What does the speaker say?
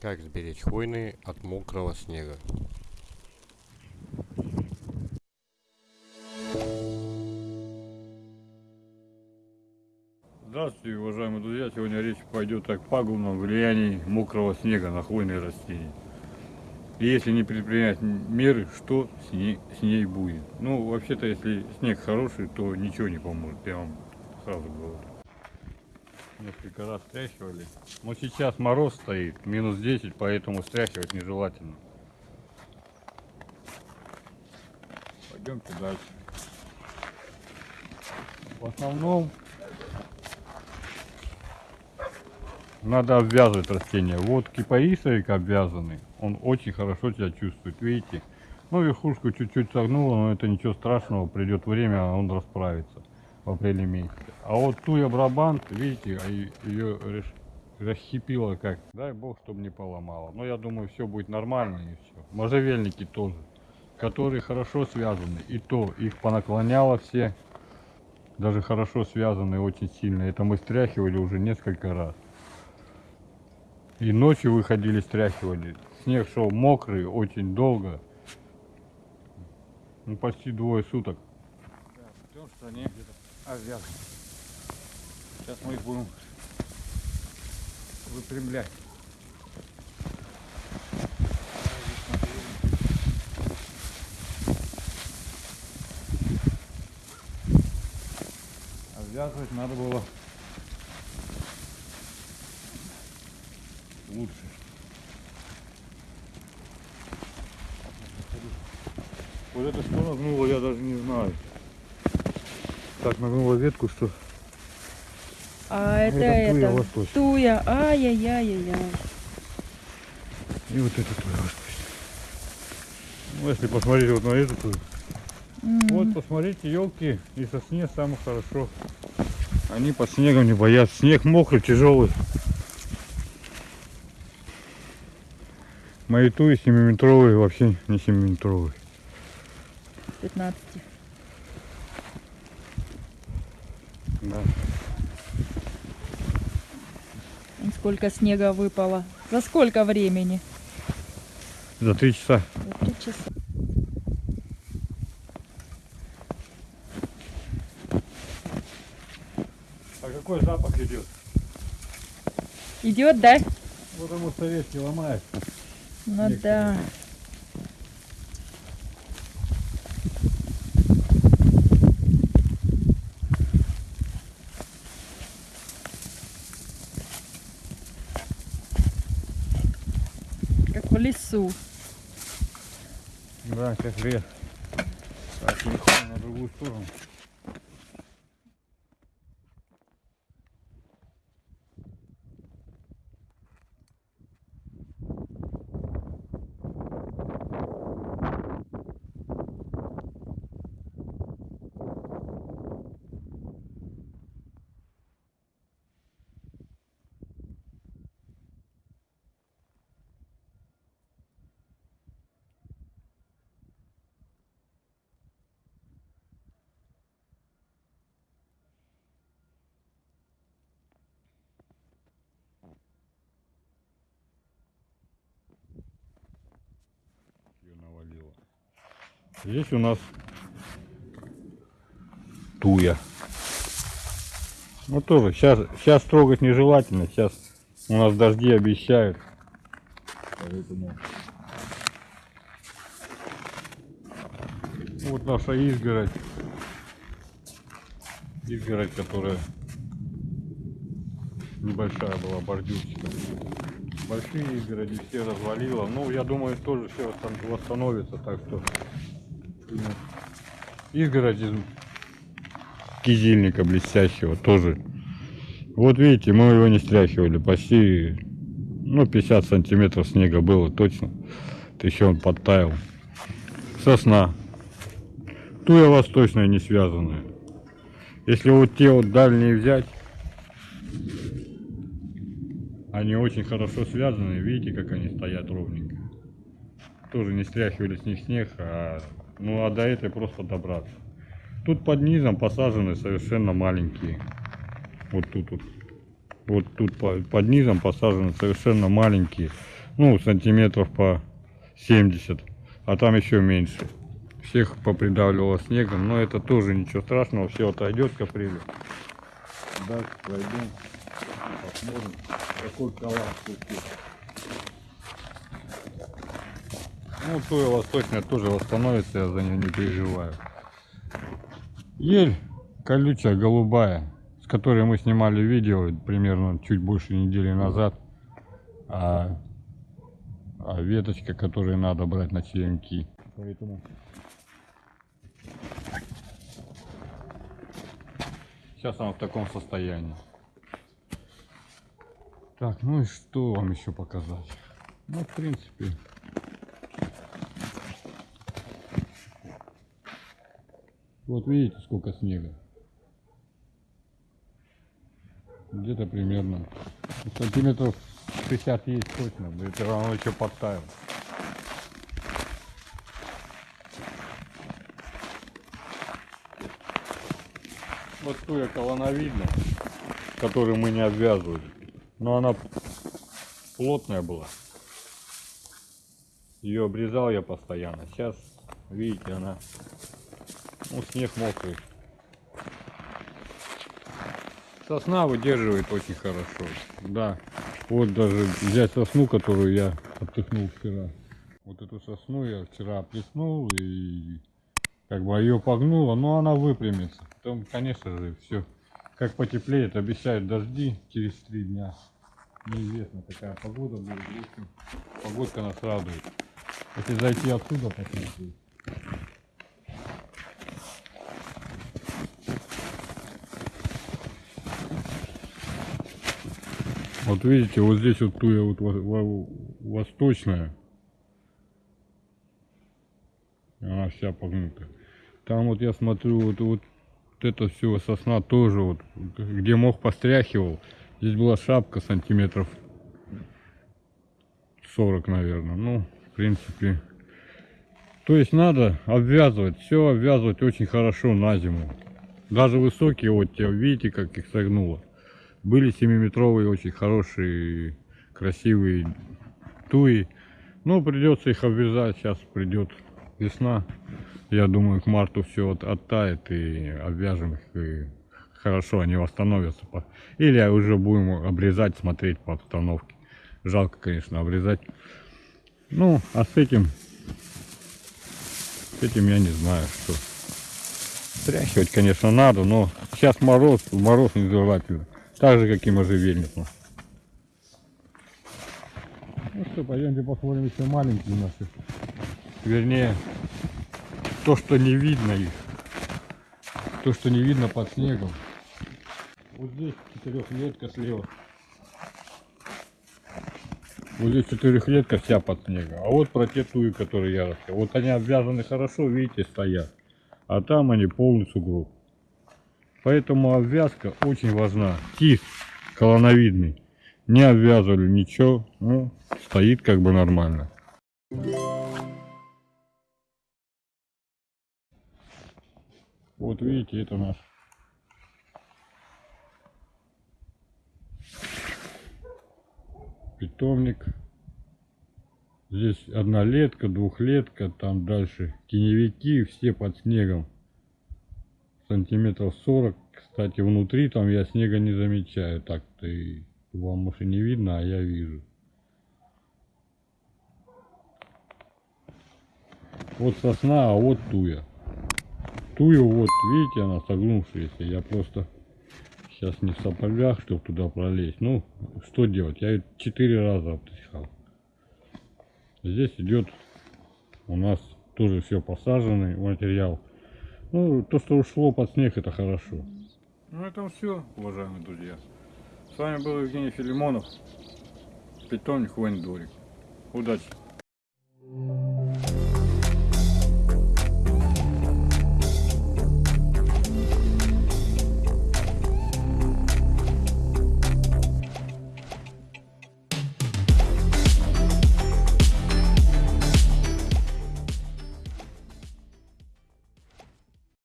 Как сберечь хвойные от мокрого снега? Здравствуйте, уважаемые друзья! Сегодня речь пойдет о пагубном влиянии мокрого снега на хвойные растения. И если не предпринять меры, что с ней, с ней будет? Ну, вообще-то, если снег хороший, то ничего не поможет, я вам сразу говорю. Несколько раз стряхивали. Но сейчас мороз стоит, минус 10, поэтому стряхивать нежелательно. Пойдемте дальше. В основном надо обвязывать растения. Вот кипарисовик обвязанный, он очень хорошо себя чувствует, видите? Ну, верхушку чуть-чуть согнуло, но это ничего страшного, придет время, он расправится в апреле месяце. А вот туя брабант, видите, а ее расщепило как. Дай бог, чтобы не поломало. Но я думаю, все будет нормально и все. Можжевельники тоже, которые хорошо связаны. И то, их понаклоняло все. Даже хорошо связаны очень сильно. Это мы стряхивали уже несколько раз. И ночью выходили, стряхивали. Снег шел мокрый, очень долго. Ну, почти двое суток. Да, в стране где-то Сейчас мы их будем выпрямлять. Обвязывать надо было лучше. Вот это что нагнуло, я даже не знаю. Так нагнула ветку, что... А это, это, туя это восточная. туя, ай-яй-яй-яй-яй. И вот это туя восточная. Ну, если посмотреть вот на эту тую. М. Вот, посмотрите, елки и сосне самое хорошо. Они под снегом не боятся. Снег мокрый, тяжелый. Мои туи 7-метровые, вообще не 7-метровые. 15. Да. Сколько снега выпало. За сколько времени? За три часа. За три часа. А какой запах идет? Идет, да? Потому что ветки ломают. Ну Снег да. Как в лесу. Да, как лес. Так, переходим на другую сторону. Ее навалило. Здесь у нас туя. Ну тоже, сейчас, сейчас трогать нежелательно, сейчас у нас дожди обещают. Поэтому... Вот наша изгородь. Изгородь, которая небольшая была, бордюрчиком. Большие изгороди все развалило. Ну, я думаю, тоже все восстан- восстановится, так что... Изгородь из кизильника блестящего тоже. Вот видите, мы его не стряхивали. Почти, ну, 50 сантиметров снега было точно. Еще он подтаял. Сосна. Туя восточная не связанная. Если вот те вот дальние взять, они очень хорошо связаны. Видите, как они стоят ровненько. Тоже не стряхивали с них снег, а, ну а до этой просто добраться. Тут под низом посажены совершенно маленькие. Вот тут вот. Вот тут по- под низом посажены совершенно маленькие. Ну, сантиметров по 70. А там еще меньше. Всех попридавливало снегом, но это тоже ничего страшного, все отойдет к апрелю. Дальше пройдем, посмотрим, какой коллапс тут есть. Ну, Туя восточная тоже восстановится, я за нее не переживаю. Ель колючая, голубая, с которой мы снимали видео примерно чуть больше недели назад. А, а веточка, которую надо брать на черенки. Поэтому сейчас она в таком состоянии. Так, ну и что вам еще показать? Ну, в принципе, Вот видите, сколько снега. Где-то примерно сантиметров 60 есть точно. да Это равно еще подтаял. Вот туя колоновидная, которую мы не обвязывали. Но она плотная была. Ее обрезал я постоянно. Сейчас, видите, она ну, снег мокрый. Сосна выдерживает очень хорошо. Да. Вот даже взять сосну, которую я оттыхнул вчера. Вот эту сосну я вчера оплеснул и как бы ее погнуло, но она выпрямится. Потом, конечно же, все. Как потеплеет, обещают дожди через три дня. Неизвестно, какая погода будет. Погодка нас радует. Если зайти отсюда посмотреть. Вот видите, вот здесь вот туя вот во- во- восточная. Она вся погнута. Там вот я смотрю, вот, вот это все сосна тоже вот, где мох постряхивал. Здесь была шапка сантиметров 40, наверное. Ну, в принципе. То есть надо обвязывать, все обвязывать очень хорошо на зиму. Даже высокие, вот те, видите, как их согнуло. Были 7-метровые, очень хорошие, красивые туи. Ну, придется их обвязать. Сейчас придет весна. Я думаю, к марту все от, оттает и обвяжем их. И хорошо, они восстановятся. Или уже будем обрезать, смотреть по обстановке. Жалко, конечно, обрезать. Ну, а с этим, с этим я не знаю, что. Стряхивать, конечно, надо, но сейчас мороз, мороз нежелательно. Так же, как и можжевельнику. Ну что, пойдемте посмотрим еще маленькие наши. Вернее, то, что не видно их. То, что не видно под снегом. Вот здесь четырехлетка слева. Вот здесь четырехлетка вся под снегом. А вот про те туи, которые я рассказал. Вот они обвязаны хорошо, видите, стоят. А там они полный сугроб. Поэтому обвязка очень важна. Тис колоновидный. Не обвязывали ничего. Ну, стоит как бы нормально. Вот видите, это наш. Питомник. Здесь однолетка, двухлетка, там дальше теневики, все под снегом сантиметров 40. Кстати, внутри там я снега не замечаю. Так-то и вам может и не видно, а я вижу. Вот сосна, а вот туя. Тую вот, видите, она согнувшаяся. Я просто сейчас не в сапогах, чтобы туда пролезть. Ну, что делать? Я четыре раза обтряхал. Здесь идет у нас тоже все посаженный материал. Ну, то, что ушло под снег, это хорошо. Ну, это все, уважаемые друзья. С вами был Евгений Филимонов, питомник Вендорик. Удачи!